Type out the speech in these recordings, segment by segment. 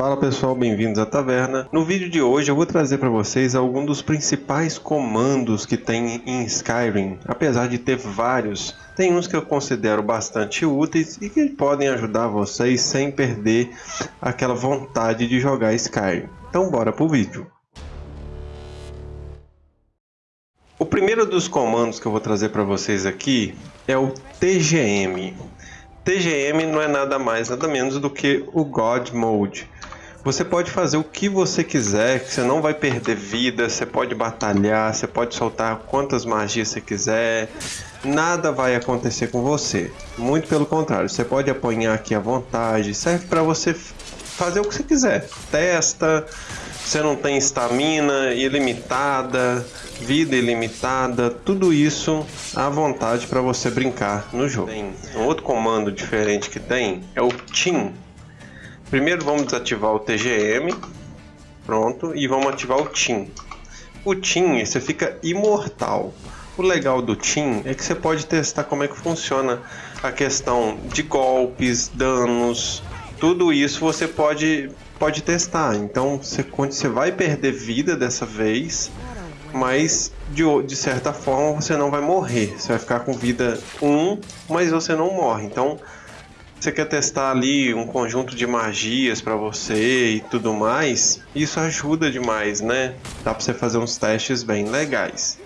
Fala pessoal, bem-vindos à taverna. No vídeo de hoje eu vou trazer para vocês alguns dos principais comandos que tem em Skyrim. Apesar de ter vários, tem uns que eu considero bastante úteis e que podem ajudar vocês sem perder aquela vontade de jogar Skyrim. Então bora pro vídeo. O primeiro dos comandos que eu vou trazer para vocês aqui é o TGM. TGM não é nada mais, nada menos do que o God Mode. Você pode fazer o que você quiser, que você não vai perder vida, você pode batalhar, você pode soltar quantas magias você quiser, nada vai acontecer com você. Muito pelo contrário, você pode apanhar aqui à vontade, serve para você fazer o que você quiser. Testa, você não tem estamina ilimitada, vida ilimitada, tudo isso à vontade para você brincar no jogo. Tem um outro comando diferente que tem é o Team Primeiro vamos desativar o TGM, pronto, e vamos ativar o Team. O Team, você fica imortal. O legal do Team é que você pode testar como é que funciona a questão de golpes, danos, tudo isso você pode, pode testar. Então você, você vai perder vida dessa vez, mas de, de certa forma você não vai morrer. Você vai ficar com vida 1, mas você não morre. Então você quer testar ali um conjunto de magias para você e tudo mais, isso ajuda demais, né? Dá para você fazer uns testes bem legais.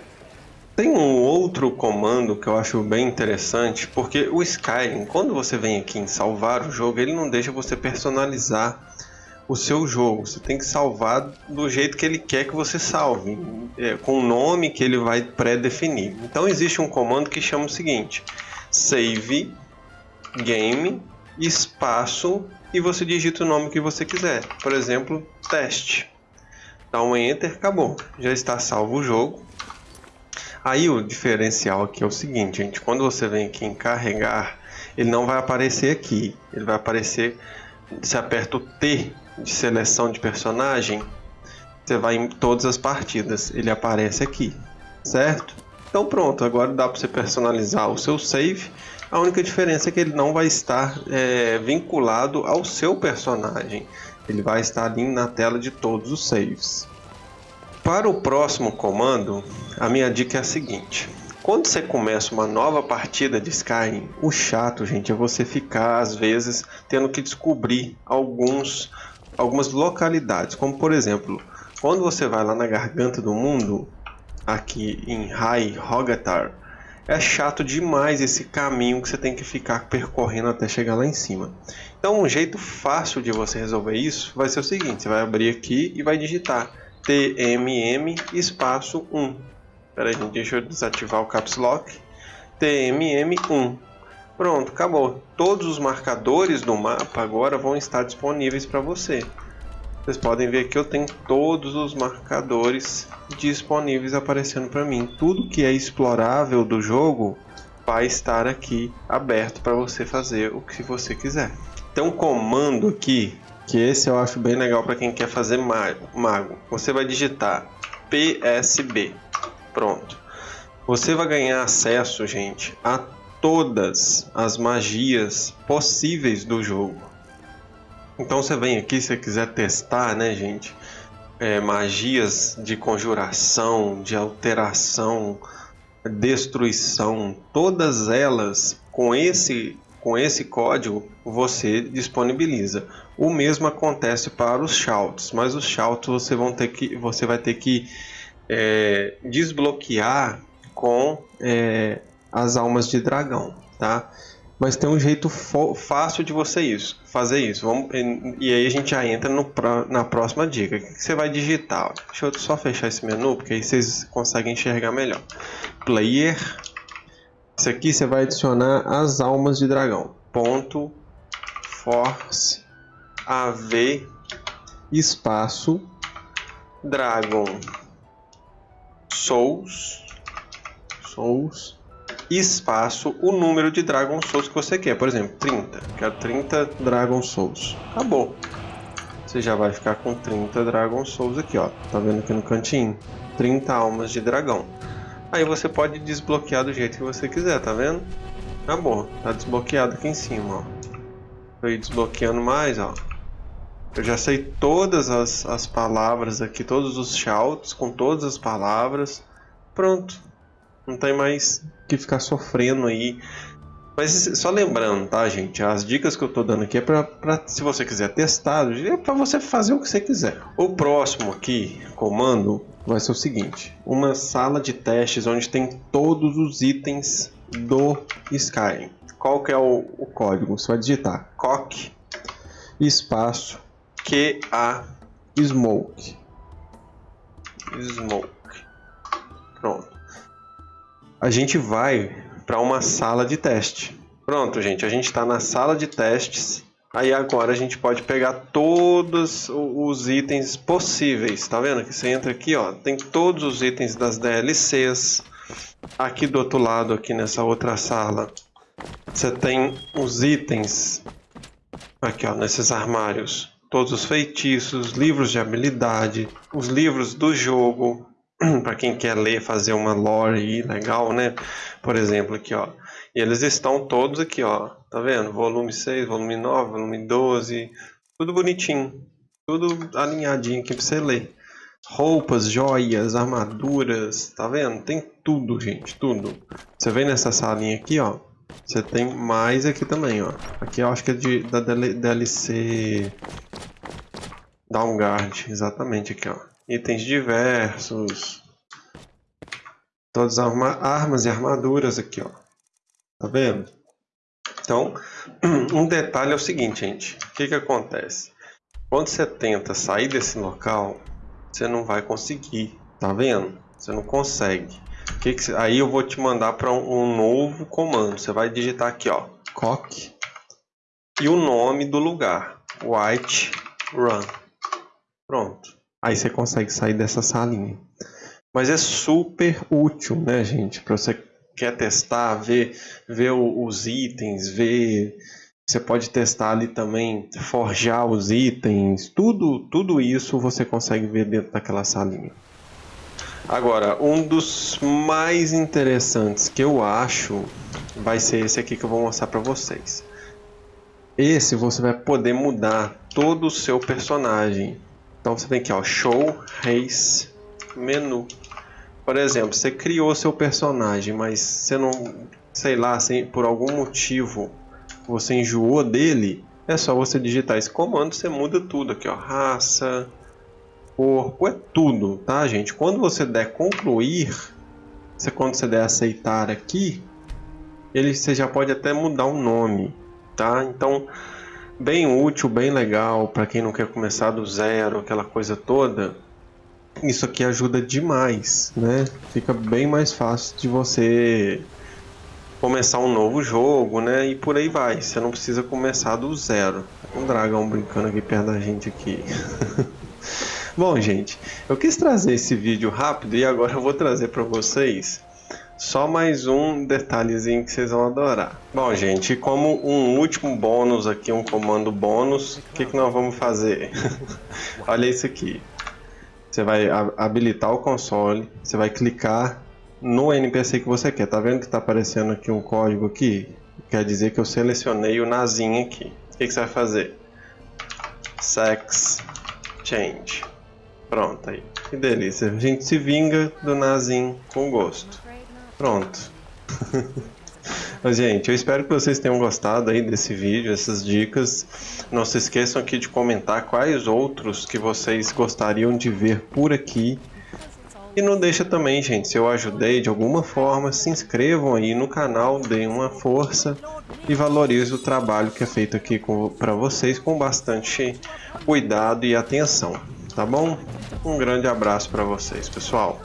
Tem um outro comando que eu acho bem interessante, porque o Skyrim, quando você vem aqui em salvar o jogo, ele não deixa você personalizar o seu jogo. Você tem que salvar do jeito que ele quer que você salve, é, com o nome que ele vai pré-definir. Então existe um comando que chama o seguinte: save game, espaço e você digita o nome que você quiser. Por exemplo, teste. Dá um enter, acabou. Já está salvo o jogo. Aí o diferencial aqui é o seguinte, gente. Quando você vem aqui em carregar, ele não vai aparecer aqui. Ele vai aparecer, você aperta o T de seleção de personagem, você vai em todas as partidas. Ele aparece aqui, certo? Então pronto, agora dá para você personalizar o seu save. A única diferença é que ele não vai estar é, vinculado ao seu personagem. Ele vai estar ali na tela de todos os saves. Para o próximo comando, a minha dica é a seguinte. Quando você começa uma nova partida de Skyrim, o chato, gente, é você ficar, às vezes, tendo que descobrir alguns, algumas localidades. Como, por exemplo, quando você vai lá na Garganta do Mundo, aqui em High Rogatar, é chato demais esse caminho que você tem que ficar percorrendo até chegar lá em cima. Então um jeito fácil de você resolver isso vai ser o seguinte, você vai abrir aqui e vai digitar TMM espaço 1. Espera aí, deixa eu desativar o Caps Lock. TMM1. Pronto, acabou. Todos os marcadores do mapa agora vão estar disponíveis para você. Vocês podem ver que eu tenho todos os marcadores disponíveis aparecendo para mim. Tudo que é explorável do jogo vai estar aqui aberto para você fazer o que você quiser. Tem um comando aqui que esse eu acho bem legal para quem quer fazer mago. Você vai digitar PSB. Pronto. Você vai ganhar acesso, gente, a todas as magias possíveis do jogo. Então você vem aqui se quiser testar, né, gente? É, magias de conjuração, de alteração, destruição, todas elas com esse com esse código você disponibiliza. O mesmo acontece para os shouts, mas os shouts você, vão ter que, você vai ter que é, desbloquear com é, as almas de dragão, tá? Mas tem um jeito fácil de você isso, fazer isso. Vamos, e aí a gente já entra no, na próxima dica. O que, você vai digitar? Deixa eu só fechar esse menu, porque aí vocês conseguem enxergar melhor. Player. Isso aqui você vai adicionar as almas de dragão. Ponto force av espaço dragon souls souls espaço o número de Dragon Souls que você quer. Por exemplo, 30. Quero 30 Dragon Souls. Acabou. Você já vai ficar com 30 Dragon Souls aqui, ó. Tá vendo aqui no cantinho? 30 almas de dragão. Aí você pode desbloquear do jeito que você quiser, tá vendo? Acabou. Tá desbloqueado aqui em cima, ó. Aí desbloqueando mais, ó. Eu já sei todas as, as palavras aqui, todos os shouts com todas as palavras. Pronto. Não tem mais que ficar sofrendo aí. Mas só lembrando, tá, gente? As dicas que eu tô dando aqui é pra, pra se você quiser testar, é pra você fazer o que você quiser. O próximo aqui, comando, vai ser o seguinte: uma sala de testes onde tem todos os itens do Skyrim. Qual que é o, o código? Você vai digitar cock espaço QA smoke. Smoke. Pronto. A gente vai para uma sala de teste. Pronto, gente, a gente está na sala de testes. Aí agora a gente pode pegar todos os itens possíveis, tá vendo? Que você entra aqui, ó, tem todos os itens das DLCs. Aqui do outro lado, aqui nessa outra sala, você tem os itens aqui, ó, nesses armários todos os feitiços, livros de habilidade, os livros do jogo, para quem quer ler, fazer uma lore legal, né? Por exemplo, aqui, ó. E eles estão todos aqui, ó. Tá vendo? Volume 6, volume 9, volume 12, tudo bonitinho. Tudo alinhadinho aqui para você ler. Roupas, joias, armaduras, tá vendo? Tem tudo, gente, tudo. Você vem nessa salinha aqui, ó. Você tem mais aqui também, ó. Aqui eu acho que é de, da DLC Downguard, exatamente aqui, ó. Itens diversos. Todas as arma armas e armaduras aqui, ó. Tá vendo? Então, um detalhe é o seguinte, gente. O que que acontece? Quando você tenta sair desse local, você não vai conseguir. Tá vendo? Você não consegue. Que que, aí eu vou te mandar para um, um, novo comando. Você vai digitar aqui, ó, cock e o nome do lugar, White Run. Pronto. Aí você consegue sair dessa salinha. Mas é super útil, né, gente? Para você quer testar, ver, ver os itens, ver. Você pode testar ali também, forjar os itens, tudo, tudo isso você consegue ver dentro daquela salinha. Agora, um dos mais interessantes que eu acho vai ser esse aqui que eu vou mostrar para vocês. Esse você vai poder mudar todo o seu personagem. Então você tem aqui, ó, Show, Race, Menu. Por exemplo, você criou seu personagem, mas você não, sei lá, assim, por algum motivo você enjoou dele, é só você digitar esse comando, você muda tudo aqui, ó, raça, corpo, é tudo, tá, gente? Quando você der concluir, você, quando você der aceitar aqui, ele você já pode até mudar o nome, tá? Então, bem útil, bem legal para quem não quer começar do zero, aquela coisa toda. Isso aqui ajuda demais, né? Fica bem mais fácil de você começar um novo jogo, né? E por aí vai. Você não precisa começar do zero. Um dragão brincando aqui perto da gente aqui. Bom, gente, eu quis trazer esse vídeo rápido e agora eu vou trazer para vocês só mais um detalhezinho que vocês vão adorar. Bom, gente, como um último bônus aqui, um comando bônus, o que, que nós vamos fazer? Olha isso aqui. Você vai habilitar o console, você vai clicar no NPC que você quer. Tá vendo que tá aparecendo aqui um código aqui? Quer dizer que eu selecionei o nazinho aqui. O que, que você vai fazer? Sex Change. Pronto aí. Que delícia. A gente se vinga do nazinho com gosto. Pronto. Mas, gente, eu espero que vocês tenham gostado aí desse vídeo, essas dicas. Não se esqueçam aqui de comentar quais outros que vocês gostariam de ver por aqui. E não deixa também, gente, se eu ajudei de alguma forma, se inscrevam aí no canal, deem uma força e valorize o trabalho que é feito aqui para vocês com bastante cuidado e atenção, tá bom? Um grande abraço para vocês, pessoal.